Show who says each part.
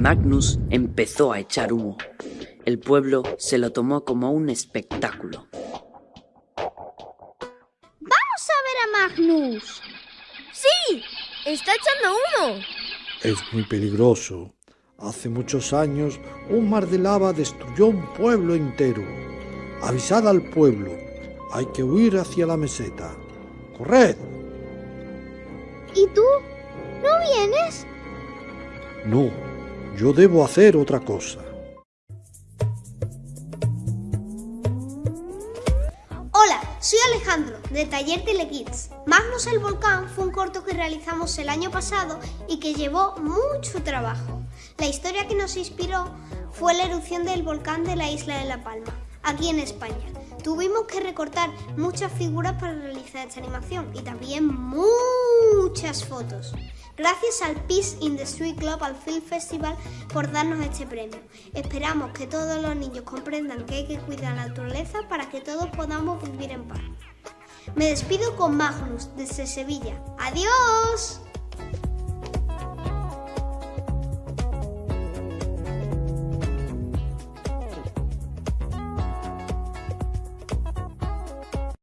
Speaker 1: Magnus empezó a echar humo. El pueblo se lo tomó como un espectáculo.
Speaker 2: ¡Vamos a ver a Magnus!
Speaker 3: ¡Sí! ¡Está echando humo!
Speaker 4: Es muy peligroso. Hace muchos años un mar de lava destruyó un pueblo entero. Avisad al pueblo. Hay que huir hacia la meseta. ¡Corred!
Speaker 2: ¿Y tú? ¿No vienes?
Speaker 4: No, yo debo hacer otra cosa.
Speaker 5: Hola, soy Alejandro, de Taller Telekids. Magnus el Volcán fue un corto que realizamos el año pasado y que llevó mucho trabajo. La historia que nos inspiró fue la erupción del volcán de la isla de La Palma, aquí en España. Tuvimos que recortar muchas figuras para realizar esta animación y también muchas fotos. Gracias al Peace in the Street Global Film Festival por darnos este premio. Esperamos que todos los niños comprendan que hay que cuidar la naturaleza para que todos podamos vivir en paz. Me despido con Magnus desde Sevilla. ¡Adiós!